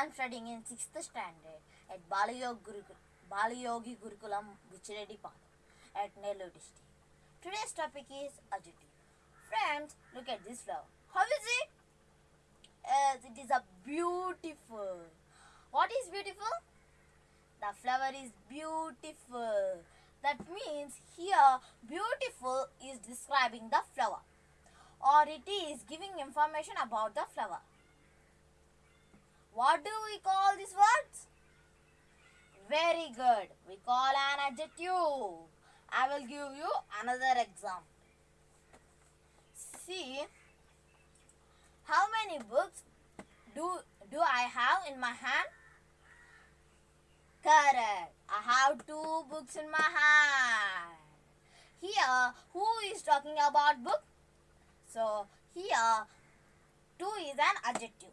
I'm studying in 6th standard at Gurukul, Balayogi Gurukulam Vichiredi Path at Nellore district. Today's topic is adjective. Friends, look at this flower. How is it? Yes, it is a beautiful. What is beautiful? The flower is beautiful. That means here beautiful is describing the flower or it is giving information about the flower. What do we call these words? Very good. We call an adjective. I will give you another example. See, how many books do, do I have in my hand? Correct. I have two books in my hand. Here, who is talking about book? So, here, two is an adjective.